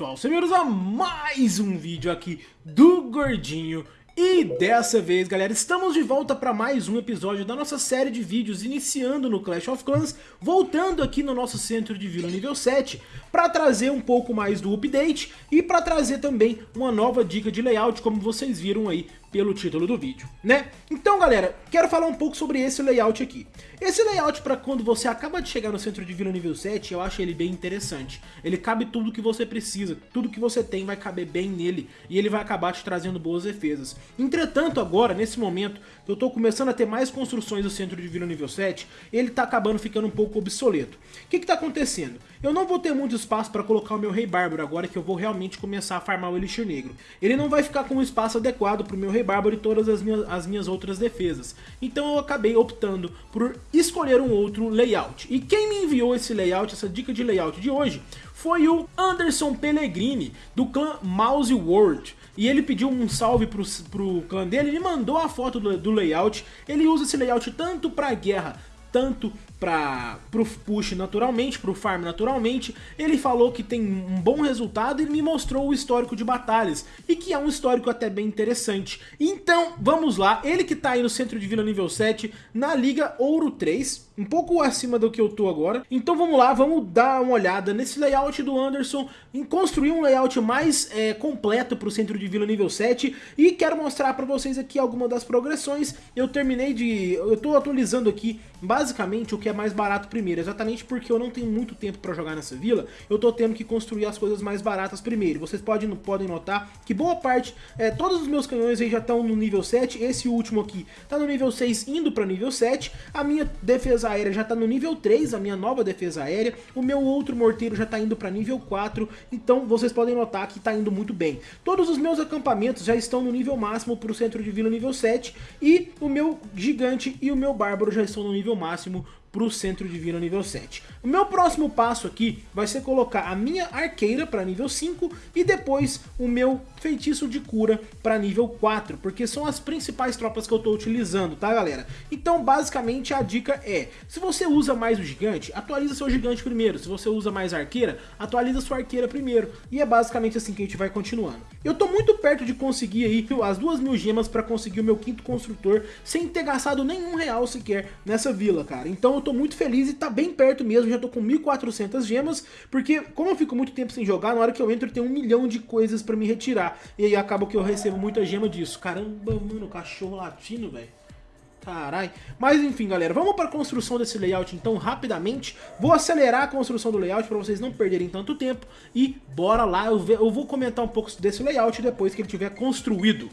pessoal, sejam a mais um vídeo aqui do Gordinho. E dessa vez, galera, estamos de volta para mais um episódio da nossa série de vídeos iniciando no Clash of Clans, voltando aqui no nosso centro de vila nível 7, para trazer um pouco mais do update e para trazer também uma nova dica de layout, como vocês viram aí pelo título do vídeo, né? Então, galera, quero falar um pouco sobre esse layout aqui. Esse layout para quando você acaba de chegar no centro de vila nível 7, eu acho ele bem interessante. Ele cabe tudo que você precisa, tudo que você tem vai caber bem nele e ele vai acabar te trazendo boas defesas. Entretanto, agora, nesse momento, eu tô começando a ter mais construções no centro de vila nível 7, ele tá acabando ficando um pouco obsoleto. O que que tá acontecendo? Eu não vou ter muito espaço para colocar o meu Rei Bárbaro agora que eu vou realmente começar a farmar o Elixir Negro. Ele não vai ficar com um espaço adequado pro meu Rei Bárbaro e todas as minhas, as minhas outras defesas. Então eu acabei optando por escolher um outro layout. E quem me enviou esse layout, essa dica de layout de hoje, foi o Anderson Pellegrini, do clã Mouse World. E ele pediu um salve pro, pro clã dele, ele mandou a foto do, do layout. Ele usa esse layout tanto pra guerra, tanto para o push naturalmente, para o farm naturalmente, ele falou que tem um bom resultado e me mostrou o histórico de batalhas, e que é um histórico até bem interessante. Então, vamos lá, ele que está aí no centro de vila nível 7, na Liga Ouro 3, um pouco acima do que eu tô agora. Então vamos lá, vamos dar uma olhada nesse layout do Anderson, em construir um layout mais é, completo o centro de vila nível 7, e quero mostrar para vocês aqui algumas das progressões. Eu terminei de... eu tô atualizando aqui basicamente o que é mais barato primeiro, exatamente porque eu não tenho muito tempo para jogar nessa vila, eu tô tendo que construir as coisas mais baratas primeiro. Vocês podem, podem notar que boa parte, é, todos os meus canhões aí já estão no nível 7, esse último aqui tá no nível 6 indo para nível 7, a minha defesa aérea já tá no nível 3, a minha nova defesa aérea, o meu outro morteiro já tá indo para nível 4, então vocês podem notar que tá indo muito bem. Todos os meus acampamentos já estão no nível máximo para o centro de vila nível 7, e o meu gigante e o meu bárbaro já estão no nível máximo máximo para o centro divino nível 7. O meu próximo passo aqui vai ser colocar a minha arqueira para nível 5 e depois o meu feitiço de cura para nível 4, porque são as principais tropas que eu estou utilizando, tá galera? Então basicamente a dica é, se você usa mais o gigante, atualiza seu gigante primeiro, se você usa mais arqueira, atualiza sua arqueira primeiro, e é basicamente assim que a gente vai continuando. Eu estou muito perto de conseguir aí as duas mil gemas para conseguir o meu quinto construtor, sem ter gastado nenhum real sequer nessa vila, cara, então eu tô muito feliz e tá bem perto mesmo, já tô com 1.400 gemas, porque como eu fico muito tempo sem jogar, na hora que eu entro tem um milhão de coisas pra me retirar, e aí acaba que eu recebo muita gema disso. Caramba, mano, cachorro latino, velho. Carai. Mas enfim, galera, vamos para a construção desse layout então rapidamente. Vou acelerar a construção do layout para vocês não perderem tanto tempo. E bora lá, eu, eu vou comentar um pouco desse layout depois que ele tiver construído.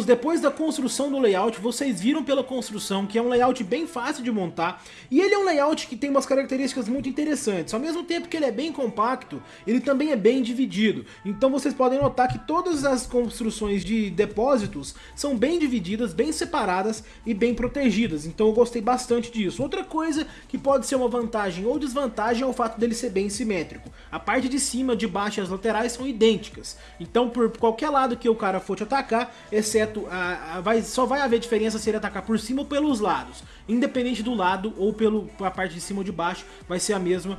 Voltamos, depois da construção do layout, vocês viram pela construção que é um layout bem fácil de montar, e ele é um layout que tem umas características muito interessantes, ao mesmo tempo que ele é bem compacto, ele também é bem dividido, então vocês podem notar que todas as construções de depósitos são bem divididas, bem separadas e bem protegidas, então eu gostei bastante disso. Outra coisa que pode ser uma vantagem ou desvantagem é o fato dele ser bem simétrico, a parte de cima, de baixo e as laterais são idênticas, então por qualquer lado que o cara for te atacar, exceto a, a, vai, só vai haver diferença se ele atacar por cima ou pelos lados. Independente do lado ou pela parte de cima ou de baixo, vai ser a mesma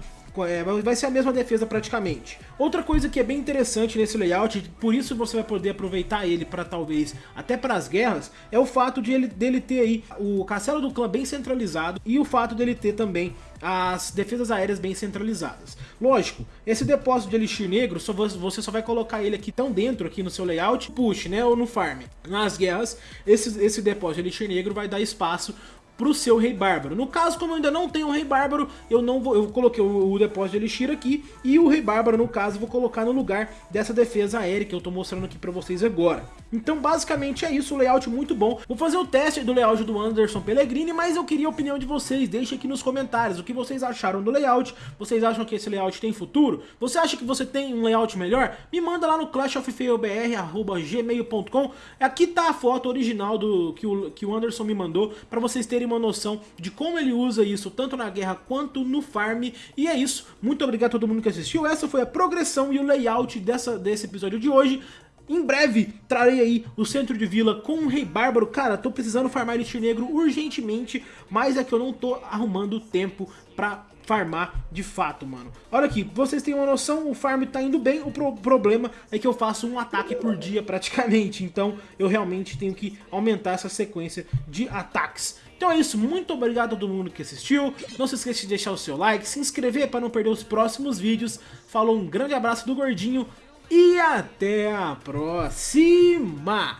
vai ser a mesma defesa praticamente. Outra coisa que é bem interessante nesse layout, por isso você vai poder aproveitar ele para talvez até para as guerras, é o fato de ele, dele ter aí o castelo do clã bem centralizado e o fato dele ter também as defesas aéreas bem centralizadas. Lógico, esse depósito de Elixir Negro, só você só vai colocar ele aqui tão dentro aqui no seu layout, push, né, ou no farm. Nas guerras, esse, esse depósito de Elixir Negro vai dar espaço pro seu Rei Bárbaro. No caso, como eu ainda não tenho um Rei Bárbaro, eu não vou, eu coloquei o, o depósito de Elixir aqui e o Rei Bárbaro, no caso, vou colocar no lugar dessa defesa aérea que eu tô mostrando aqui pra vocês agora. Então, basicamente é isso, layout muito bom. Vou fazer o teste do layout do Anderson Pellegrini, mas eu queria a opinião de vocês. Deixe aqui nos comentários o que vocês acharam do layout. Vocês acham que esse layout tem futuro? Você acha que você tem um layout melhor? Me manda lá no clashoffailbr.gmail.com Aqui tá a foto original do que o, que o Anderson me mandou, para vocês terem uma noção de como ele usa isso, tanto na guerra quanto no farm. E é isso, muito obrigado a todo mundo que assistiu, essa foi a progressão e o layout dessa, desse episódio de hoje. Em breve trarei aí o centro de vila com um rei bárbaro. Cara, tô precisando farmar Elite Negro urgentemente, mas é que eu não tô arrumando tempo pra farmar de fato, mano. Olha aqui, vocês têm uma noção, o farm tá indo bem, o pro problema é que eu faço um ataque por dia praticamente, então eu realmente tenho que aumentar essa sequência de ataques. Então é isso, muito obrigado a todo mundo que assistiu, não se esqueça de deixar o seu like, se inscrever para não perder os próximos vídeos, falou um grande abraço do Gordinho e até a próxima!